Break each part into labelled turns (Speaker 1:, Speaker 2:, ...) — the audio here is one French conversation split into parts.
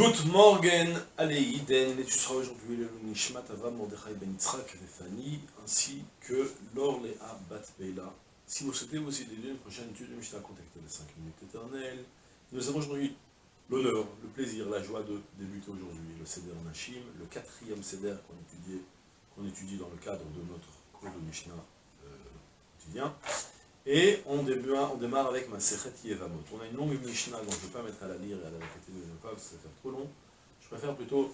Speaker 1: Good morning, Aleiden, et tu seras aujourd'hui le Nishmat Avram Mordechai Ben Yitzhak Fanny, ainsi que Laure Léa Bat Beila. Si vous souhaitez aussi aider une prochaine étude de Mishnah, contactez les 5 minutes éternelles. Nous avons aujourd'hui l'honneur, le plaisir, la joie de débuter aujourd'hui le Seder Nashim, le quatrième Seder qu'on étudie, dans le cadre de notre cours de Mishnah euh, quotidien. Et on, démarre, on démarre avec Yevamot. On a une longue Mishnah, donc je ne vais pas mettre à la lire et à la répéter deuxième fois, parce que ça va faire trop long. Je préfère plutôt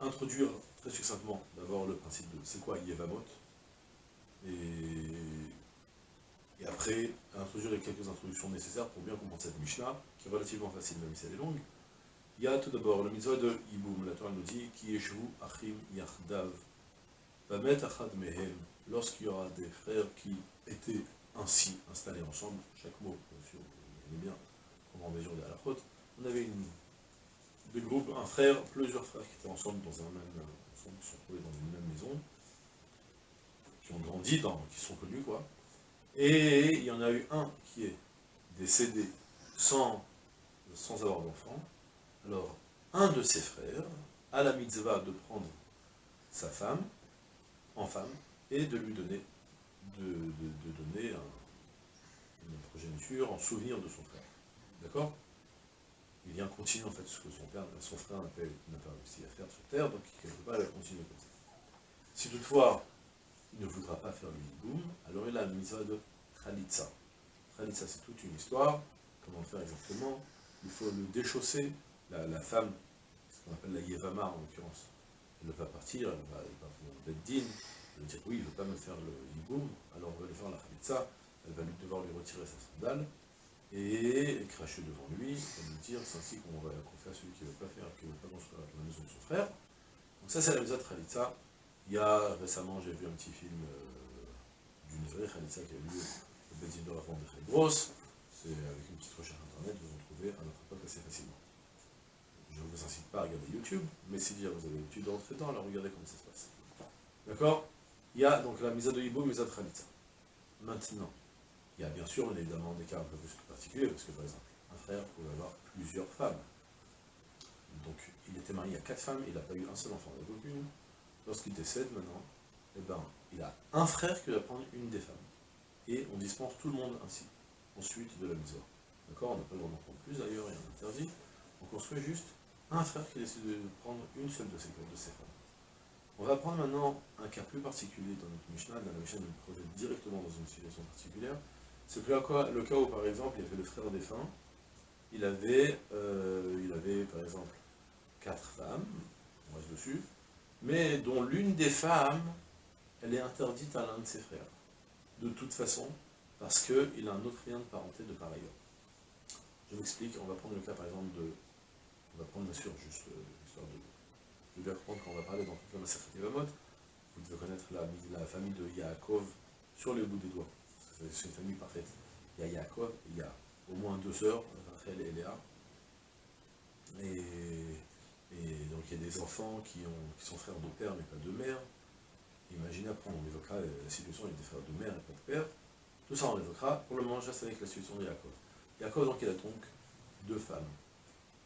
Speaker 1: introduire très succinctement d'abord le principe de c'est quoi Yevamot, et, après introduire quelques introductions nécessaires pour bien comprendre cette Mishnah, qui est relativement facile même si elle est longue. Il y a tout d'abord le mitzvah de Yiboum, la Torah nous dit qui Yeshu Achim Yachdav, Vamet Achad Mehem, lorsqu'il y aura des frères qui étaient ainsi installés ensemble, chaque mot, bien sûr, vous bien comment mesure de la faute, on avait une, groupes, un frère, plusieurs frères qui étaient ensemble dans un même, ensemble, qui sont trouvés dans une même maison, qui ont grandi, qui sont connus, quoi, et il y en a eu un qui est décédé sans, sans avoir d'enfant, alors un de ses frères a la mitzvah de prendre sa femme, en femme, et de lui donner de, donner en souvenir de son frère. D'accord? Il vient continuer en fait ce que son, père, son frère n'a pas, réussi à faire sur Terre, donc il ne peut pas continuer comme ça. Si toutefois, il ne voudra pas faire le boum, alors il a une mitzvah de Khalitsa. Khalitsa, c'est toute une histoire. Comment faire exactement? Il faut le déchausser. La, femme, ce qu'on appelle la Yevama en l'occurrence, elle va partir, elle va, elle va Beddin, elle va dire oui, il ne veut pas me faire le hiboum, alors on va lui faire la khalitsa, elle va lui devoir lui retirer sa sandale, et cracher devant lui, et lui dire, c'est ainsi qu'on va faire celui qui ne veut pas faire, qui ne veut pas construire la maison de son frère. Donc ça c'est la de khalitsa. Il y a récemment, j'ai vu un petit film euh, d'une vraie khalitsa qui a eu lieu au Bédine de la de Grosse, c'est avec une petite recherche internet, vous en trouvez à notre époque assez facilement. Je ne vous incite pas à regarder YouTube, mais si vous avez l'habitude de rentrer dedans, alors regardez comment ça se passe. D'accord? Il y a donc la mise de Hibou, mise de Khalitza. Maintenant, il y a bien sûr évidemment des cas un peu plus particuliers, parce que par exemple, un frère pouvait avoir plusieurs femmes. Donc il était marié à quatre femmes, il n'a pas eu un seul enfant avec aucune. Lorsqu'il décède maintenant, eh ben, il a un frère qui va prendre une des femmes. Et on dispense tout le monde ainsi, ensuite de la mise D'accord? On n'a pas le droit d'en prendre plus d'ailleurs, il y a interdit. On construit juste un frère qui décide de prendre une seule de ces, de ces femmes. On va prendre maintenant un cas plus particulier dans notre Mishnah, dans la Mishnah nous projette directement dans une situation particulière. C'est le cas où, par exemple, il y avait le frère défunt, il avait, par exemple, quatre femmes, on reste dessus, mais dont l'une des femmes, elle est interdite à l'un de ses frères. De toute façon, parce qu'il a un autre lien de parenté de par ailleurs. Je m'explique, on va prendre le cas par exemple de, on va prendre bien sûr juste euh, l'histoire de vous devez comprendre quand on va parler dans toute la Yevamot, vous devez connaître la, famille de Yaakov sur les bouts des doigts. C'est une famille parfaite. Il y a Yaakov, il y a au moins deux sœurs, Rachel et Léa. Et, donc il y a des enfants qui, sont frères de père mais pas de mère. Imaginez après, on évoquera la situation avec des frères de mère et pas de père. Tout ça on évoquera. Pour le moment, juste avec la situation de Yaakov. Yaakov, donc, il a donc deux femmes.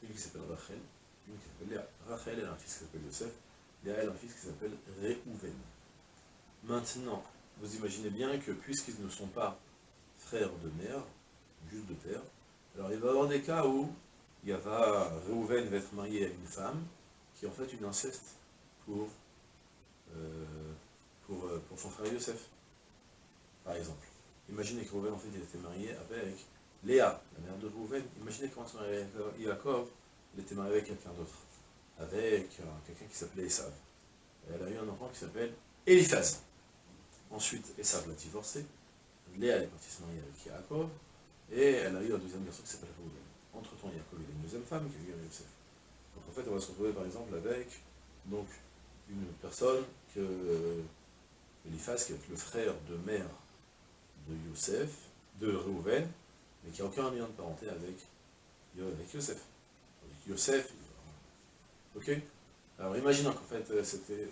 Speaker 1: Une qui s'appelle Rachel, qui s'appelle Léa. Rachel, elle a un fils qui s'appelle Yosef. Léa, elle a un fils qui s'appelle Réhouven. Maintenant, vous imaginez bien que puisqu'ils ne sont pas frères de mère, juste de père, alors il va y avoir des cas où il va, Réhouven va être marié à une femme qui est en fait une inceste pour, euh, euh, son frère Yosef, par exemple. Imaginez que Réhouven, en fait, il était marié avec Léa, la mère de Réhouven. Imaginez comment se marié avec Yaakov, il était marié avec quelqu'un d'autre, avec quelqu'un qui s'appelait Esav. Elle a eu un enfant qui s'appelle Eliphaz. Ensuite, Esav l'a divorcé, Léa est partie se marier avec Yaakov, et elle a eu un deuxième garçon qui s'appelle Reuven. Entre-temps, Yaakov a une deuxième femme qui a eu Yosef. Donc en fait, on va se retrouver par exemple avec donc, une personne que Eliphaz, qui est le frère de mère de Yosef, de Reuven, mais qui n'a aucun lien de parenté avec, avec Yosef. Yosef. Ok? Alors imaginons qu'en fait euh, c'était...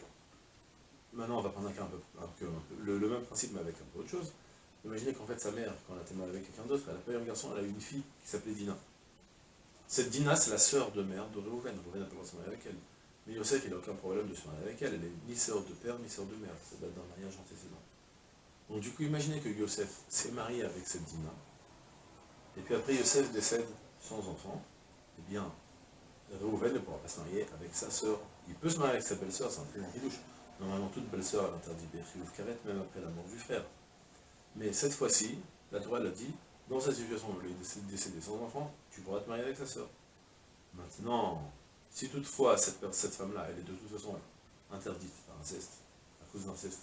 Speaker 1: Maintenant on va prendre un cas un peu, le, même principe mais avec un peu autre chose. Imaginez qu'en fait sa mère, quand elle était mariée avec quelqu'un d'autre, elle n'a pas eu un garçon, elle a eu une fille qui s'appelait Dina. Cette Dina, c'est la sœur de mère de Reuven. Reuven n'a pas se marier avec elle. Mais Yosef, il n'a aucun problème de se marier avec elle. Elle n'est ni sœur de père, ni sœur de mère. Ça date d'un mariage antécédent. Donc du coup, imaginez que Yosef s'est marié avec cette Dina. Et puis après, Yosef décède sans enfant. Eh bien, Reuven ne pourra pas se marier avec sa sœur. Il peut se marier avec sa belle-sœur, c'est un très bon douche. Normalement, toute belle-sœur, elle interdit Bechiv Karet, même après la mort du frère. Mais cette fois-ci, la Torah l'a dit, dans cette situation où il est décédé sans enfant, tu pourras te marier avec sa sœur. Maintenant, si toutefois cette, femme-là, elle est de toute façon interdite par inceste, à cause d'inceste,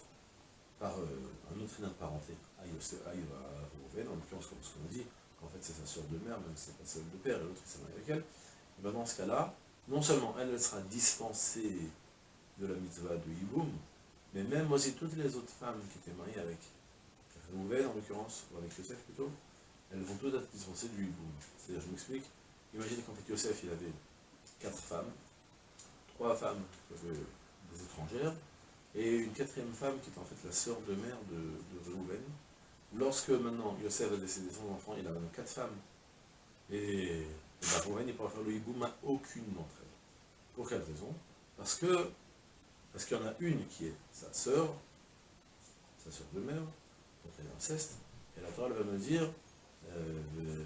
Speaker 1: par euh, un autre lien de parenté à, Rouven, en l'occurrence comme ce qu'on dit, qu'en fait c'est sa sœur de mère, même si c'est pas celle de père, et l'autre s'est marié avec elle, et bien dans ce cas-là, non seulement elle sera dispensée de la mitzvah de Yiboum, mais même aussi toutes les autres femmes qui étaient mariées avec Rouven en l'occurrence, ou avec Yosef plutôt, elles vont toutes être dispensées du hiboum. C'est-à-dire, je m'explique, imaginez qu'en fait Yosef, il avait quatre femmes, trois femmes des étrangères, et une quatrième femme qui était en fait la sœur de mère de, de Reuven. Lorsque maintenant Yosef a décédé son enfant, il a maintenant quatre femmes. Et, et ben, Reuven, il pourra faire le hiboum à aucune d'entre elles. Pour quelle raison? Parce que parce qu'il y en a une qui est sa sœur, sa sœur de mère, donc elle est inceste, et la Torah va me dire, euh,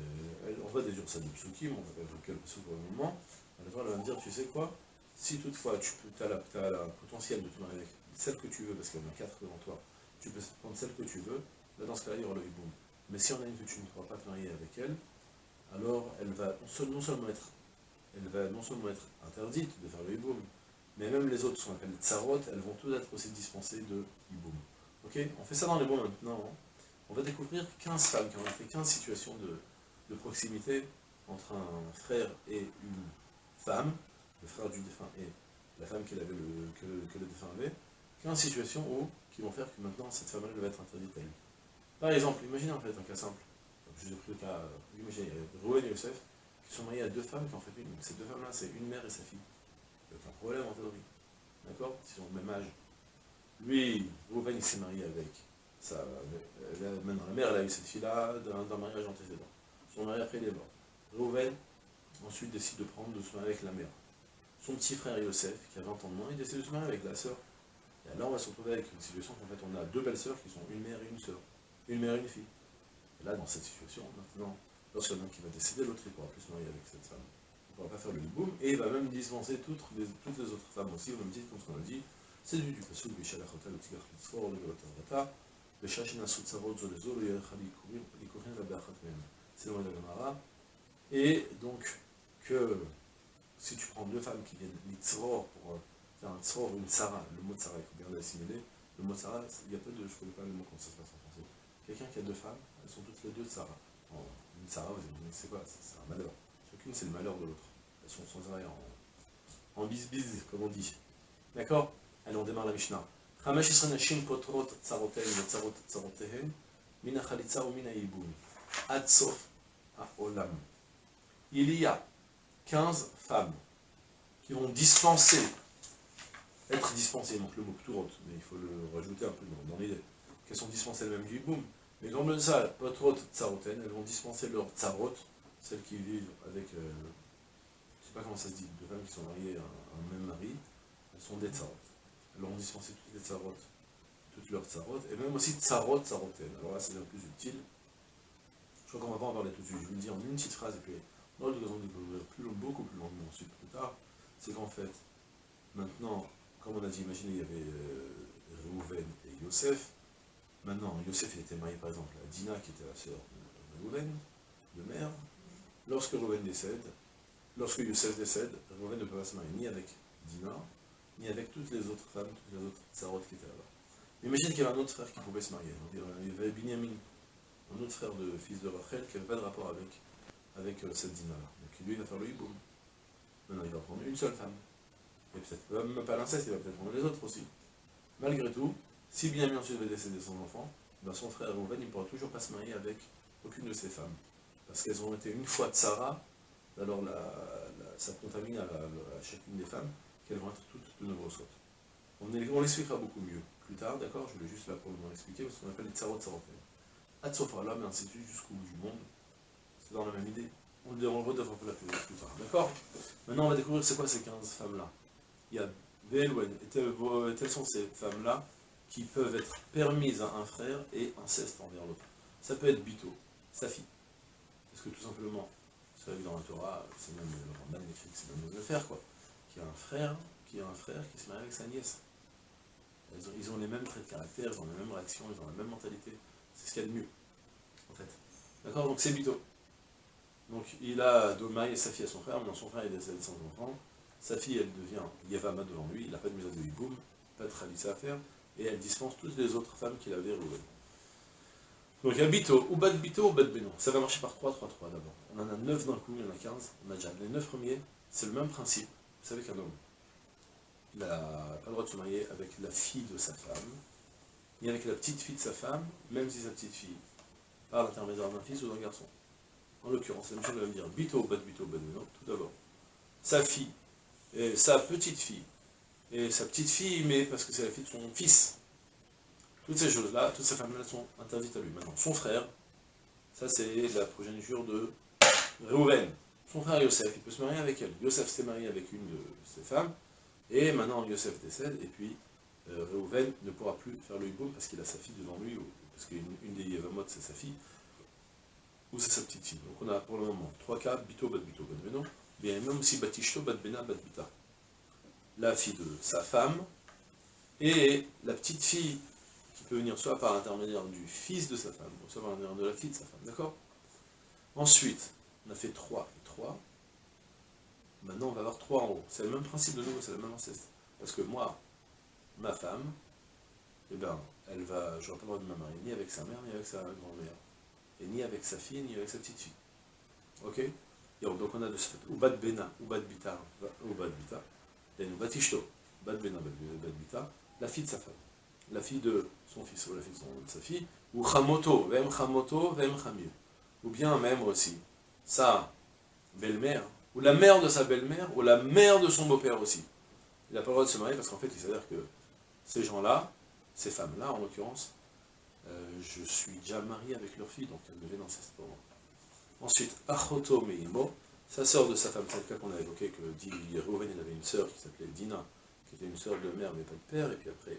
Speaker 1: on va déduire ça de psukim, on va évoquer le psuk pour le moment, la Torah va me dire, tu sais quoi, si toutefois tu as, la, as la potentiel de te marier avec celle que tu veux, parce qu'il y en a quatre devant toi, tu peux prendre celle que tu veux, là dans ce cas-là, il y aura le hiboum. Mais si on a une que tu ne pourras pas te marier avec elle, alors elle va non seulement être, elle va non seulement être interdite de faire le hiboum, mais même les autres, sont appelées tsarot, elles vont toutes être aussi dispensées de hiboum. Ok? On fait ça dans les mots maintenant. Hein? On va découvrir 15 femmes qui ont fait 15 situations de, proximité entre un frère et une femme, le frère du défunt et la femme avait le, que, le défunt avait, 15 situations où, qui vont faire que maintenant cette femme-là va être interdite à lui. Par exemple, imaginez en fait un cas simple, je vous ai pris le cas, imaginez, Rouen et Youssef, qui sont mariés à deux femmes qui ont fait une. Ces deux femmes-là, c'est une mère et sa fille. Il n'y a aucun problème en théorie. D'accord? Ils ont le même âge. Lui, Rouven, il s'est marié avec sa, maintenant la mère, elle a eu cette fille-là d'un mariage antécédent. Son mari après il est mort. Rouven, ensuite décide de prendre de se marier avec la mère. Son petit frère Yosef, qui a 20 ans de moins, il décide de se marier avec la sœur. Et alors on va se retrouver avec une situation qu'en fait on a deux belles sœurs qui sont une mère et une sœur. Une mère et une fille. Et là, dans cette situation, maintenant, lorsqu'il y en a un qui va décider, l'autre il pourra plus se marier avec cette femme on va pas faire le boum, et il va même dispenser toutes les, les autres femmes aussi, au même titre comme ce qu'on a dit, c'est du du pasuk, Bishal Achotel, Tigach Litzfor, le Gavatar Vata, Beshashin Asutzarot Zolezo, le Yerachal Likurin, la Beachat Mem. C'est le de la Gemara. Et donc, que si tu prends deux femmes qui viennent Litzror pour euh, faire un Tzror, une Sarah, le mot Sarah, il faut bien l'assimiler, le mot Sarah, il y a peu de, je ne connais pas le mot comment ça se passe en français. Quelqu'un qui a deux femmes, elles sont toutes les deux Sarah. une Sarah, vous imaginez, c'est quoi? C'est un malheur. Chacune, c'est le malheur de l'autre sont sans arrêt en, bis-bis, comme on dit. D'accord? Allez, on démarre la Mishnah. Il y a 15 femmes qui vont dispenser, être dispensées, donc le mot pturot, mais il faut le rajouter un peu dans, l'idée, qu'elles sont dispensées elles-mêmes du boum. Mais comme ça, potrot tsaroten, elles vont dispenser leur tsarot, celles qui vivent avec euh, sais pas comment ça se dit, deux femmes qui sont mariées à un, même mari, elles sont des tsarot. Elles ont dispensé toutes les tsarot, toutes leurs tsarot, et même aussi tsarot, tsaroten. Alors là, c'est peu plus utile. Je crois qu'on va pas en parler tout de suite. Je vous le dis en une petite phrase, et puis dans le raison plus long, beaucoup plus longuement ensuite, plus tard, c'est qu'en fait, maintenant, comme on a dit, imaginez, il y avait euh, et Yosef. Maintenant, Yosef était marié par exemple à Dina, qui était la sœur de Reuven, de mère. Lorsque Reuven décède, Lorsque Youssef décède, Reuven ne peut pas se marier ni avec Dina, ni avec toutes les autres femmes, toutes les autres tsarotes qui étaient là-bas. Imagine qu'il y avait un autre frère qui pouvait se marier. Il y avait Binyamin, un autre frère de fils de Rachel, qui n'avait pas de rapport avec, avec euh, cette Dina-là. Donc lui, il va faire le hiboum. Maintenant, il va prendre une seule femme. Et peut-être même pas l'inceste, il va peut-être prendre les autres aussi. Malgré tout, si Binyamin ensuite va décéder son enfant, ben son frère Reuven, ne pourra toujours pas se marier avec aucune de ses femmes. Parce qu'elles ont été une fois Tsara alors ça contamine à, chacune des femmes, qu'elles vont être toutes de nouveau sautes. On, on l'expliquera beaucoup mieux plus tard, d'accord? Je voulais juste là pour vous expliquer, ce qu'on appelle les tsarot tsaroten. Atsofra, là, mais ainsi de suite jusqu'au bout du monde. C'est dans la même idée. On le redéveloppera plus, tard, d'accord? Maintenant, on va découvrir c'est quoi ces 15 femmes-là. Il y a Ve'elwen, et telles sont ces femmes-là qui peuvent être permises à un frère et inceste envers l'autre. Ça peut être Bito, sa fille. Parce que tout simplement, vous savez dans la Torah, c'est même le Ramban écrit que c'est même le faire, quoi. Qui a un frère, qui a un frère qui se marie avec sa nièce. Ils ont, les mêmes traits de caractère, ils ont les mêmes réactions, ils ont la même mentalité. C'est ce qu'il y a de mieux, en fait. D'accord? Donc c'est Bito. Donc il a marié sa fille à son frère, maintenant son frère est décédé sans enfant. Sa fille, elle devient Yavama devant lui, il n'a pas de mise à de pas de Khalissa à faire, et elle dispense toutes les autres femmes qu'il avait roulées. Donc il y a Bito, ou Bad Bito, ou Bad Beno. Ça va marcher par 3, 3, 3 d'abord. On en a 9 d'un coup, il y en a 15. On a déjà les 9 premiers, c'est le même principe. Vous savez qu'un homme, il n'a pas le droit de se marier avec la fille de sa femme, ni avec la petite fille de sa femme, même si sa petite fille, par l'intermédiaire d'un fils ou d'un garçon. En l'occurrence, la chose va me dire Bito, Bad Bito, Bad Beno, tout d'abord. Sa fille, et sa petite fille, et sa petite fille, mais parce que c'est la fille de son fils. Toutes ces choses-là, toutes ces femmes-là sont interdites à lui. Maintenant, son frère, ça c'est la progéniture de Reuven. Son frère Yosef, il peut se marier avec elle. Yosef s'est marié avec une de ses femmes, et maintenant Yosef décède, et puis euh, Reuven ne pourra plus faire le hiboum parce qu'il a sa fille devant lui, parce qu'une une des Yevamot c'est sa fille, ou c'est sa petite fille. Donc on a pour le moment trois cas, Bito, Bat Bito, Bat bien même aussi Batishto, Bat Bena, Bat Bita. La fille de sa femme, et la petite fille peut venir soit par l'intermédiaire du fils de sa femme, soit par l'intermédiaire de la fille de sa femme, d'accord? Ensuite, on a fait 3 et 3. Maintenant, on va avoir 3 en haut. C'est le même principe de nouveau, c'est le même ancêtre. Parce que moi, ma femme, eh ben, elle va, je n'aurai pas le droit de me marier ni avec sa mère, ni avec sa grand-mère. Et ni avec sa fille, ni avec sa petite fille. Ok? Donc on a de ce fait, ou bad bena, ou bad bita, ou bad bita, et nous batishto, bad bena, bad bita, la fille de sa femme, la fille de son fils, ou la fille de, sa fille, ou chamoto, vem chamoto, vem chamil. Ou bien même aussi, sa belle-mère, ou la mère de sa belle-mère, ou la mère de son beau-père aussi. Il n'a pas le droit de se marier parce qu'en fait, il s'avère que ces gens-là, ces femmes-là en l'occurrence, euh, je suis déjà marié avec leur fille, donc elle devait dans ce moment. Ensuite, Achoto Meimo, sa sœur de sa femme, c'est le cas qu'on a évoqué, que dit il avait une sœur qui s'appelait Dina, qui était une sœur de mère mais pas de père, et puis après,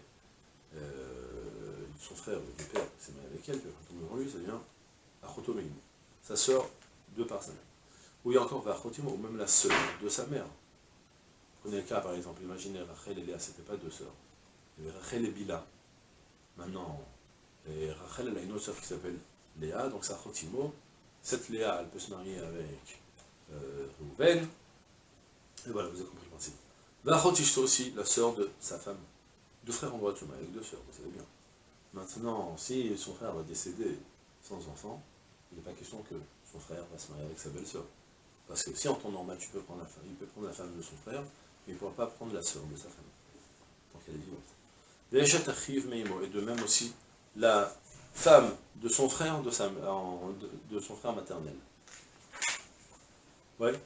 Speaker 1: euh, son frère de père s'est marié avec elle, puis quand on lui, ça devient Achoto Meimo. Sa sœur de par sa mère. Ou il y a encore Vachotimo, ou même la sœur de sa mère. Prenez le cas par exemple, imaginez Rachel et Léa, c'était pas deux sœurs. Rachel et Bila. Maintenant, et Rachel, elle a une autre sœur qui s'appelle Léa, donc c'est Chotimo. Cette Léa, elle peut se marier avec euh, Rouven. Et voilà, vous avez compris le principe. Vachotishto aussi, la sœur de sa femme. Deux frères ont droit de se marier avec deux sœurs, vous savez bien. Maintenant, si son frère va décéder sans enfant, il n'est pas question que son frère va se marier avec sa belle-sœur. Parce que si en temps normal, tu peux prendre la femme, il peut prendre la femme de son frère, mais il ne pourra pas prendre la sœur de sa femme. Donc elle est vivante. Et de même aussi, la femme de son frère, de, sa, de, son frère maternel. Ouais.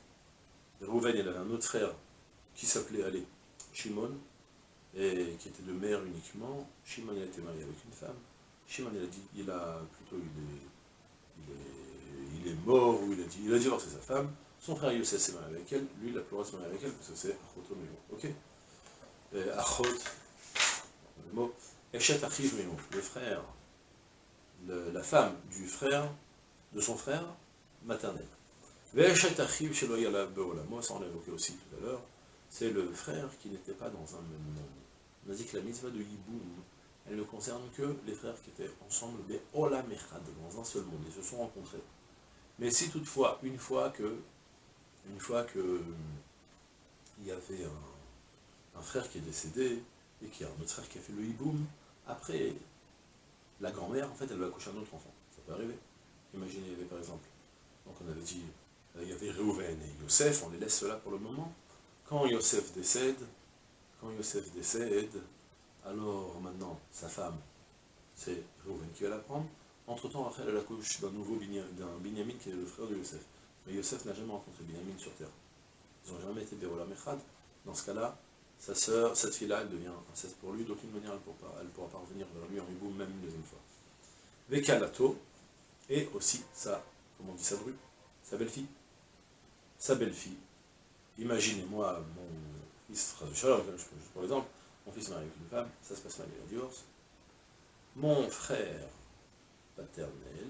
Speaker 1: Rouven, il avait un autre frère qui s'appelait allez, Shimon, et qui était de mère uniquement. Shimon a été marié avec une femme. Shimon il a dit, il a plutôt il est, il est, mort, ou il a dit, il a divorcé sa femme. Son frère Youssef s'est marié avec elle, lui il a plus se marier avec elle, parce que c'est Achot Ok Achot, le mot le frère, la femme du frère, de son frère maternel. Veshet Achiv moi ça on l'a évoqué aussi tout à l'heure, c'est le frère qui n'était pas dans un même monde. On a dit que la mitzvah de Yiboum, elle ne concerne que les frères qui étaient ensemble, mais Olam Echad, dans un seul monde, ils se sont rencontrés. Mais si toutefois, une fois que, une fois que, il y avait un, frère qui est décédé, et qu'il y a un autre frère qui a fait le hiboum, après, la grand-mère, en fait, elle va accoucher un autre enfant. Ça peut arriver. Imaginez, il y avait par exemple, donc on avait dit, il y avait Reuven et Yosef, on les laisse là pour le moment. Quand Yosef décède, Yosef décède, alors maintenant, sa femme, c'est Reuven qui va la prendre. Entre-temps, Rachel, elle accouche d'un nouveau d'un Binyamin qui est le frère de Yosef. Mais Yosef n'a jamais rencontré Binyamin sur terre. Ils n'ont jamais été Bérola Mechad. Dans ce cas-là, sa sœur, cette fille-là, elle devient princesse pour lui, d'aucune manière elle ne pourra, pas revenir vers lui en hibou, même une deuxième fois. Vekalato, et aussi sa, comment on dit sa bru, sa belle-fille. sa belle-fille. Imaginez-moi, mon fils, pour exemple, mon fils est marié avec une femme, ça se passe mal, il divorce. Mon frère paternel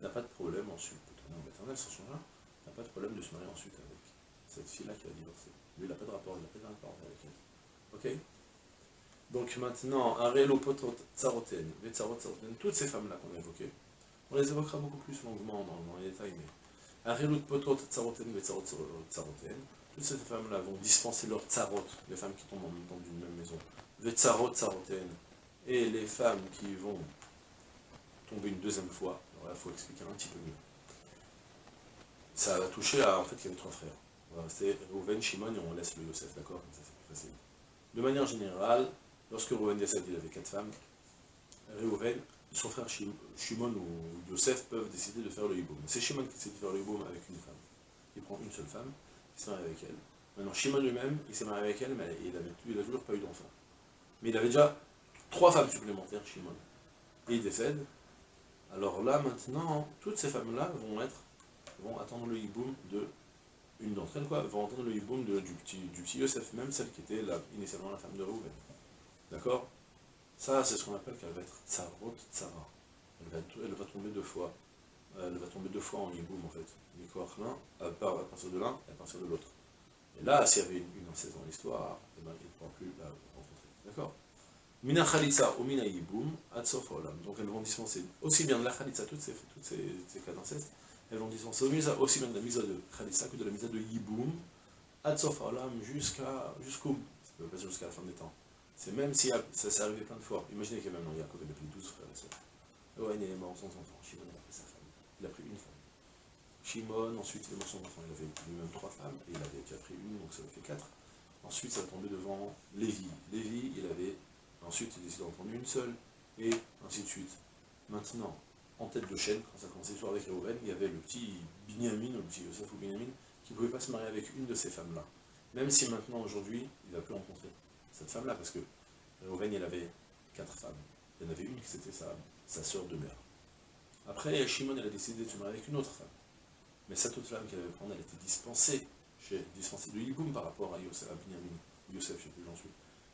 Speaker 1: n'a pas de problème ensuite, paternel maternel, sans son n'a pas de problème de se marier ensuite avec cette fille-là qui a divorcé. Lui, il n'a pas de rapport, il n'a pas de rapport avec elle. Ok? Donc maintenant, Arelo Potot Tsaroten, toutes ces femmes-là qu'on a évoquées, on les évoquera beaucoup plus longuement dans, les détails, mais Arelo Potot Tsaroten, Vetsarot Tsaroten, toutes ces femmes-là vont dispenser leur tsarot, les femmes qui tombent dans une même maison, Vetsarot Tsaroten, et les femmes qui vont tomber une deuxième fois, alors là, il faut expliquer un petit peu mieux. Ça va toucher à, en fait, il y avait trois frères. C'est Rouven, Shimon, et on laisse le Yosef, d'accord? Comme ça, c'est plus facile. De manière générale, lorsque Rouven décède, il avait quatre femmes. Rouven, son frère Shimon ou Yosef peuvent décider de faire le hiboum. C'est Shimon qui décide de faire le hiboum avec une femme. Il prend une seule femme, avec elle. Maintenant, Shimon lui-même, il s'est marié avec elle, mais il n'a toujours pas eu d'enfant. Mais il avait déjà trois femmes supplémentaires, Shimon. Et il décède. Alors là, maintenant, toutes ces femmes-là vont être, vont attendre le hiboum de une d'entre elles, quoi, va entendre le hiboum du, petit, du petit Yosef, même celle qui était initialement la femme de Rouven. D'accord? Ça, c'est ce qu'on appelle qu'elle va être tsarot tsara. Elle va, elle va tomber deux fois. Elle va tomber deux fois en hiboum, en fait. l'un, à, partir de l'un et à partir de l'autre. Et là, s'il y avait une, une dans l'histoire, eh ben, il ne pourra plus la rencontrer. D'accord? Mina Khalitsa ou Mina Yiboum, Atsof Donc elles vont dispenser aussi bien de la Khalitsa, toutes ces, toutes ces, ces cas d'inceste, elles vont dispenser aussi bien de la misa de Khalissa que de la misa de Yiboum, Adsof jusqu'à jusqu'au, ça peut pas jusqu'à la fin des temps. C'est même si ça s'est arrivé plein de fois. Imaginez qu'il y a même Yaakov, il a pris 12 frères et sœurs. Ouais, il est mort sans enfant. Shimon Il a pris une femme. Shimon, ensuite sans enfant. Il avait lui-même trois femmes, et il avait déjà pris une, donc ça fait quatre. Ensuite, ça tombé devant Lévi. Lévi, il avait, ensuite, il décide d'en prendre une seule, et ainsi de suite. Maintenant, en tête de chaîne, quand ça commençait l'histoire avec Réhouven, il y avait le petit Binyamin, le petit Yosef ou Binyamin, qui ne pouvait pas se marier avec une de ces femmes-là. Même si maintenant, aujourd'hui, il a pu rencontrer cette femme-là, parce que Réhouven, il avait quatre femmes. Il y en avait une qui c'était sa, sa sœur de mère. Après, Shimon, elle a décidé de se marier avec une autre femme. Mais cette autre femme qu'elle avait prendre, elle était dispensée, chez, dispensée de Yiboum par rapport à, Yosef, à Binyamin, Yosef, je ne sais plus j'en suis.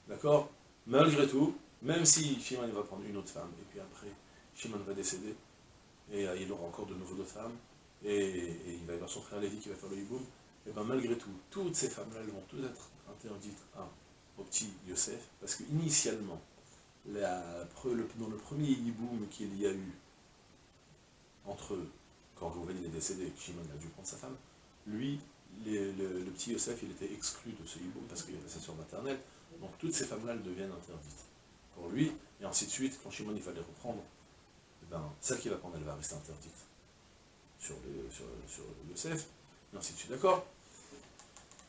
Speaker 1: D'accord? Malgré tout, même si Shimon va prendre une autre femme, et puis après, Shimon va décéder, et euh, il aura encore de nouveau d'autres femmes, et, il va y avoir son frère Lévi qui va faire le hiboum, et bien malgré tout, toutes ces femmes-là, elles vont toutes être interdites au petit Yosef, parce qu'initialement, dans le premier hiboum qu'il y a eu entre quand Rouven est décédé, Shimon a dû prendre sa femme, lui, le, petit Yosef, il était exclu de ce hiboum parce qu'il avait sa soeur maternelle, donc toutes ces femmes-là, elles deviennent interdites pour lui, et ainsi de suite, quand Shimon il fallait reprendre, ben, celle qui va prendre, elle va rester interdite sur le, sur, Yosef, et ainsi de suite, d'accord.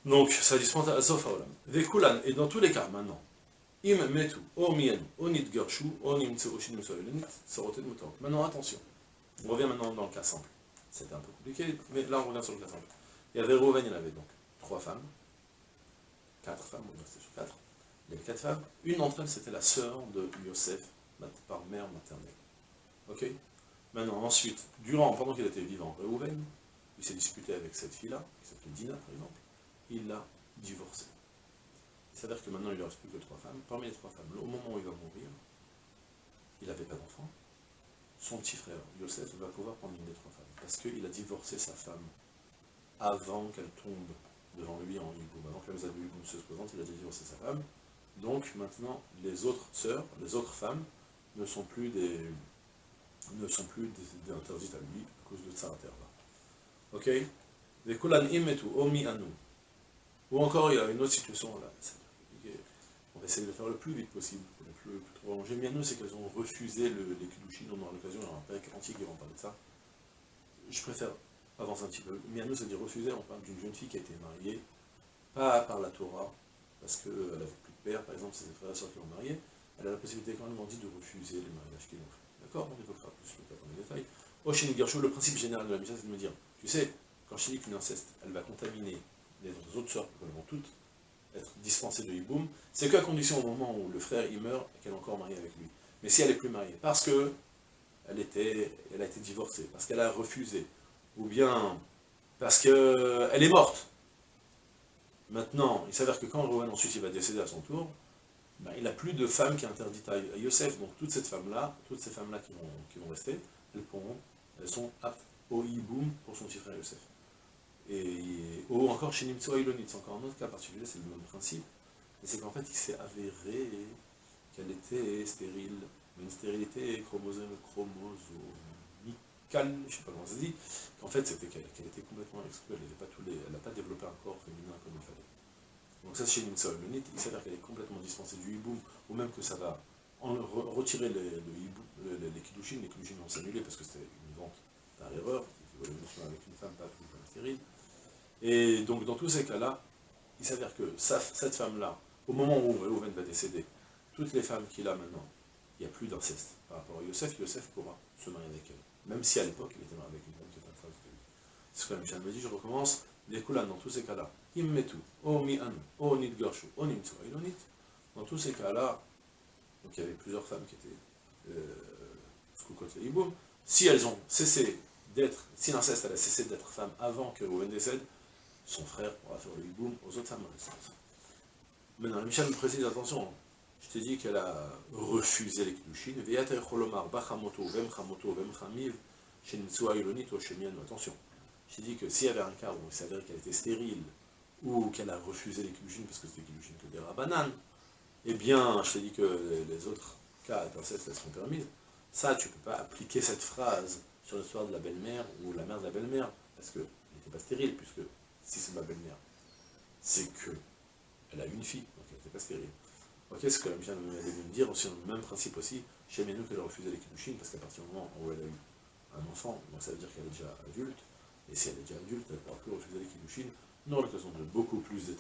Speaker 1: Donc, ça dispense à Haolam. Vekulan, et dans tous les cas, maintenant, im metu, o mien, o nit gershu, o nim tseoshin soroten mutarot. Maintenant, attention, on revient maintenant dans le cas simple. C'était un peu compliqué, mais là, on revient sur le cas simple. Il y avait Rouven, il avait donc trois femmes, quatre femmes, on rester sur quatre. Il y avait quatre femmes. Une d'entre elles, c'était la sœur de Yosef, par mère maternelle. Ok? Maintenant, ensuite, durant, pendant qu'il était vivant, Réhouven, il s'est disputé avec cette fille-là, qui s'appelait Dina par exemple, il l'a divorcée. Il s'avère que maintenant il ne reste plus que trois femmes. Parmi les trois femmes, au moment où il va mourir, il n'avait pas d'enfant. Son petit frère, Yosef, va pouvoir prendre une des trois femmes. Parce qu'il a divorcé sa femme avant qu'elle tombe devant lui en Yiboum. Avant que la de se présente, il a divorcé sa femme. Donc maintenant, les autres sœurs, les autres femmes, ne sont plus des, ne sont plus interdites à lui à cause de Tsarater là. Ok? Ou encore, il y a une autre situation là. On va essayer de le faire le plus vite possible, le plus, allongé. Mianou, c'est qu'elles ont refusé le, les Kudushin, on aura l'occasion, il y aura un père antique qui va parler de ça. Je préfère avancer un petit peu. Mianou, c'est dire refuser, on parle d'une jeune fille qui a été mariée, pas par la Torah, parce qu'elle n'avait plus de père, par exemple, c'est ses frères et sœurs qui l'ont mariée, elle a la possibilité quand même dit de refuser les mariages qu'ils ont fait. D'accord? On évoquera plus le cas dans les détails. Oshin Gersho, le principe général de la mission, c'est de me dire, tu sais, quand je dis qu'une inceste, elle va contaminer les autres sœurs, vont toutes être dispensées de hiboum, c'est qu'à condition au moment où le frère il meurt qu'elle est encore mariée avec lui. Mais si elle n'est plus mariée, parce que elle, était, elle a été divorcée, parce qu'elle a refusé, ou bien Parce qu'elle est morte. Maintenant, il s'avère que quand Rowan ensuite il va décéder à son tour, ben, il n'a plus de femme qui est interdite à Yosef. Donc toutes ces femmes-là, toutes ces femmes-là qui vont, qui vont rester, elles, pourront, elles sont aptes au hiboum pour son petit frère Yosef. Et, ou encore chez Nimtso Ilonit, c'est encore un autre cas particulier, c'est le même principe. Mais c'est qu'en fait, il s'est avéré qu'elle était stérile, une stérilité chromosome, chromosomique calme, je ne sais pas comment ça se dit, qu'en fait c'était qu'elle était complètement exclue, elle n'a pas, développé un corps féminin comme il fallait. Donc ça chez une seule il s'avère qu'elle est complètement dispensée du hiboum, ou même que ça va en, retirer les, le les, les les vont s'annuler parce que c'était une vente par erreur, avec une femme, pas femme stérile. Et donc dans tous ces cas-là, il s'avère que cette femme-là, au moment où Reuven va décéder, toutes les femmes qu'il a maintenant, il n'y a plus d'inceste par rapport à Yosef, Yosef pourra se marier avec elle. Même si à l'époque, il était marié avec une femme qui était en face de. C'est ce que Michel me dit, je recommence, les dans tous ces cas-là, immetu, o mi anu, o nit garshu, o nimtsu, ilonit, dans tous ces cas-là, donc il y avait plusieurs femmes qui étaient euh, si elles ont cessé d'être, si l'inceste a cessé d'être femme avant que Owen décède, son frère pourra faire le hiboum aux autres femmes. Maintenant, Michel me précise, attention, je t'ai dit qu'elle a refusé les Kiddushin. Attention. Je t'ai dit que s'il y avait un cas où il s'avérait qu'elle était stérile, ou qu'elle a refusé les Kiddushin parce que c'était Kiddushin que des rabananes, eh bien, je t'ai dit que les autres cas d'inceste, elles seront permises. Ça, tu ne peux pas appliquer cette phrase sur l'histoire de la belle-mère ou la mère de la belle-mère, parce qu'elle n'était pas stérile, puisque si c'est ma belle-mère, c'est que elle a une fille, donc elle n'était pas stérile. Ok, ce que vient de me dire, aussi le même principe aussi, chez Menou qu'elle a refusé les Kiddushin, parce qu'à partir du moment où elle a eu un enfant, donc ça veut dire qu'elle est déjà adulte, et si elle est déjà adulte, elle ne pourra plus refuser les Kiddushin, nous aura l'occasion de beaucoup plus